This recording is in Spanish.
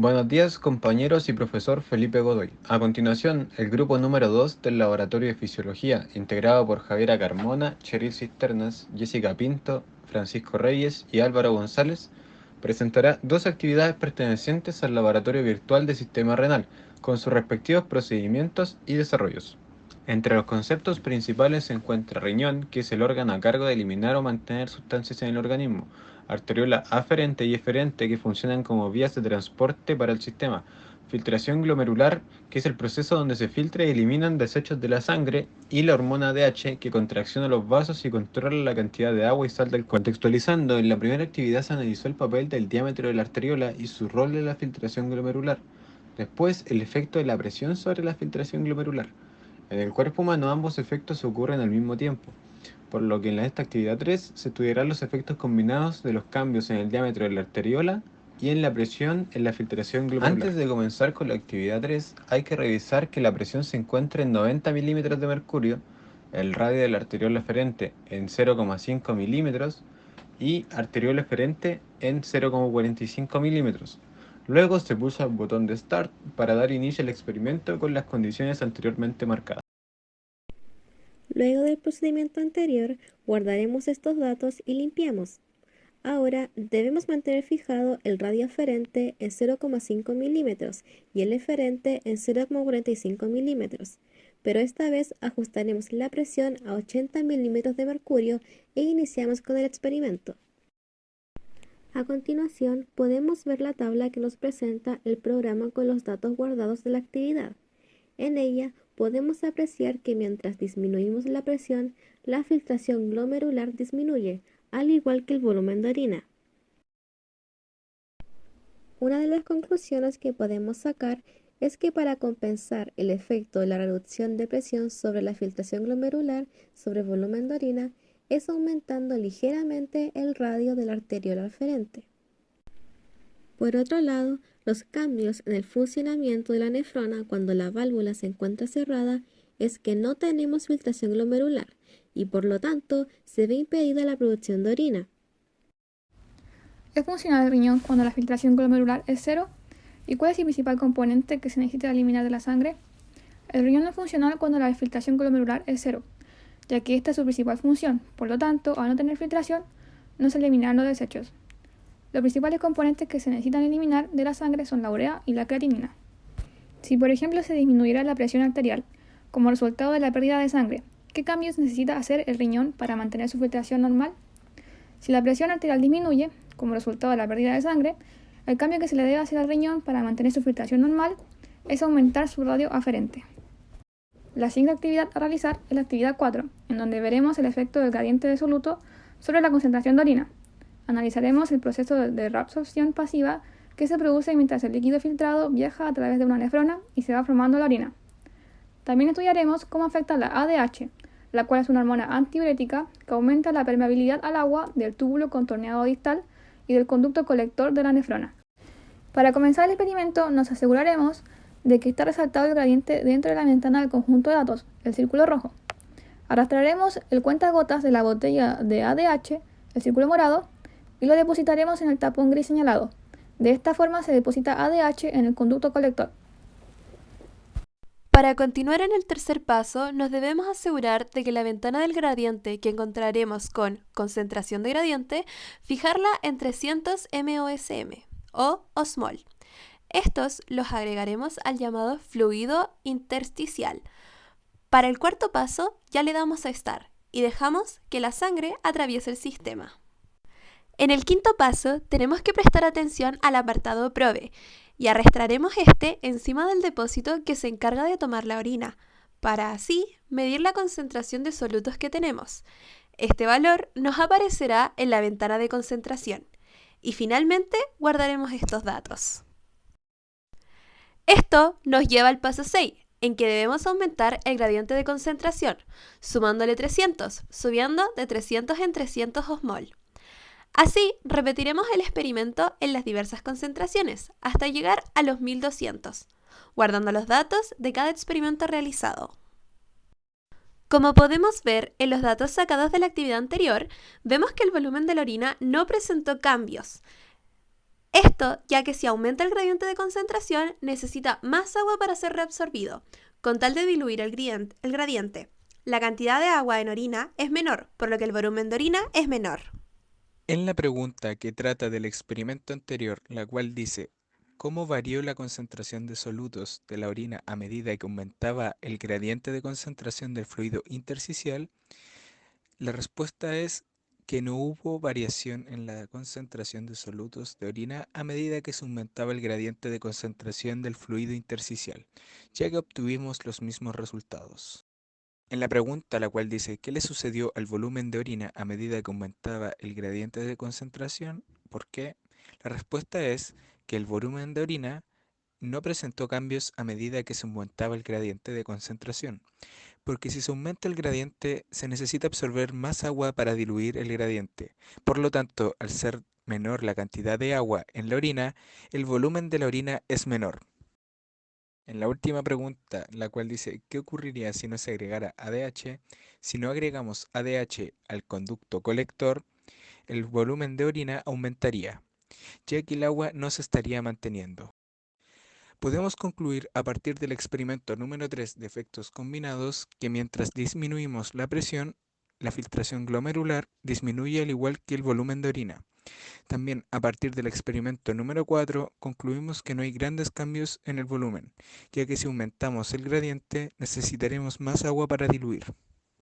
Buenos días compañeros y profesor Felipe Godoy. A continuación, el grupo número 2 del Laboratorio de Fisiología, integrado por Javiera Carmona, Cheryl Cisternas, Jessica Pinto, Francisco Reyes y Álvaro González, presentará dos actividades pertenecientes al Laboratorio Virtual de Sistema Renal, con sus respectivos procedimientos y desarrollos. Entre los conceptos principales se encuentra riñón, que es el órgano a cargo de eliminar o mantener sustancias en el organismo, arteriola aferente y eferente que funcionan como vías de transporte para el sistema, filtración glomerular, que es el proceso donde se filtra y eliminan desechos de la sangre, y la hormona DH, que contracciona los vasos y controla la cantidad de agua y sal del cuerpo. Contextualizando, en la primera actividad se analizó el papel del diámetro de la arteriola y su rol en la filtración glomerular. Después, el efecto de la presión sobre la filtración glomerular. En el cuerpo humano ambos efectos ocurren al mismo tiempo por lo que en esta actividad 3 se estudiarán los efectos combinados de los cambios en el diámetro de la arteriola y en la presión en la filtración glomerular. Antes de comenzar con la actividad 3, hay que revisar que la presión se encuentra en 90 milímetros de mercurio, el radio de la arteriola eferente en 0,5 milímetros y arteriola eferente en 0,45 milímetros. Luego se pulsa el botón de Start para dar inicio al experimento con las condiciones anteriormente marcadas. Luego del procedimiento anterior, guardaremos estos datos y limpiamos. Ahora debemos mantener fijado el radio aferente en 0,5 milímetros y el eferente en 0,45 milímetros, pero esta vez ajustaremos la presión a 80 milímetros de mercurio e iniciamos con el experimento. A continuación, podemos ver la tabla que nos presenta el programa con los datos guardados de la actividad. En ella podemos apreciar que mientras disminuimos la presión, la filtración glomerular disminuye, al igual que el volumen de orina. Una de las conclusiones que podemos sacar es que para compensar el efecto de la reducción de presión sobre la filtración glomerular sobre volumen de orina es aumentando ligeramente el radio de la arteriola aferente. Por otro lado, los cambios en el funcionamiento de la nefrona cuando la válvula se encuentra cerrada es que no tenemos filtración glomerular y por lo tanto se ve impedida la producción de orina. ¿Es funcional el riñón cuando la filtración glomerular es cero? ¿Y cuál es el principal componente que se necesita eliminar de la sangre? El riñón no es funcional cuando la filtración glomerular es cero, ya que esta es su principal función. Por lo tanto, al no tener filtración, no se eliminarán los desechos. Los principales componentes que se necesitan eliminar de la sangre son la urea y la creatinina. Si por ejemplo se disminuyera la presión arterial como resultado de la pérdida de sangre, ¿qué cambios necesita hacer el riñón para mantener su filtración normal? Si la presión arterial disminuye como resultado de la pérdida de sangre, el cambio que se le debe hacer al riñón para mantener su filtración normal es aumentar su radio aferente. La siguiente actividad a realizar es la actividad 4, en donde veremos el efecto del gradiente de soluto sobre la concentración de orina. Analizaremos el proceso de reabsorción pasiva que se produce mientras el líquido filtrado viaja a través de una nefrona y se va formando la orina. También estudiaremos cómo afecta la ADH, la cual es una hormona antiurética que aumenta la permeabilidad al agua del túbulo contorneado distal y del conducto colector de la nefrona. Para comenzar el experimento nos aseguraremos de que está resaltado el gradiente dentro de la ventana del conjunto de datos, el círculo rojo. Arrastraremos el cuentagotas de la botella de ADH, el círculo morado, y lo depositaremos en el tapón gris señalado. De esta forma se deposita ADH en el conducto colector. Para continuar en el tercer paso, nos debemos asegurar de que la ventana del gradiente que encontraremos con concentración de gradiente, fijarla en 300 MOSM o osmol. Estos los agregaremos al llamado fluido intersticial. Para el cuarto paso, ya le damos a estar y dejamos que la sangre atraviese el sistema. En el quinto paso, tenemos que prestar atención al apartado PROVE y arrastraremos este encima del depósito que se encarga de tomar la orina, para así medir la concentración de solutos que tenemos. Este valor nos aparecerá en la ventana de concentración. Y finalmente guardaremos estos datos. Esto nos lleva al paso 6, en que debemos aumentar el gradiente de concentración, sumándole 300, subiendo de 300 en 300 osmol. Así, repetiremos el experimento en las diversas concentraciones, hasta llegar a los 1200, guardando los datos de cada experimento realizado. Como podemos ver en los datos sacados de la actividad anterior, vemos que el volumen de la orina no presentó cambios. Esto ya que si aumenta el gradiente de concentración necesita más agua para ser reabsorbido, con tal de diluir el gradiente. La cantidad de agua en orina es menor, por lo que el volumen de orina es menor. En la pregunta que trata del experimento anterior, la cual dice ¿Cómo varió la concentración de solutos de la orina a medida que aumentaba el gradiente de concentración del fluido intersticial? La respuesta es que no hubo variación en la concentración de solutos de orina a medida que se aumentaba el gradiente de concentración del fluido intersticial, ya que obtuvimos los mismos resultados. En la pregunta la cual dice ¿qué le sucedió al volumen de orina a medida que aumentaba el gradiente de concentración? ¿Por qué? La respuesta es que el volumen de orina no presentó cambios a medida que se aumentaba el gradiente de concentración, porque si se aumenta el gradiente se necesita absorber más agua para diluir el gradiente. Por lo tanto, al ser menor la cantidad de agua en la orina, el volumen de la orina es menor. En la última pregunta, la cual dice, ¿qué ocurriría si no se agregara ADH? Si no agregamos ADH al conducto colector, el volumen de orina aumentaría, ya que el agua no se estaría manteniendo. Podemos concluir a partir del experimento número 3 de efectos combinados que mientras disminuimos la presión, la filtración glomerular disminuye al igual que el volumen de orina. También a partir del experimento número 4 concluimos que no hay grandes cambios en el volumen, ya que si aumentamos el gradiente necesitaremos más agua para diluir.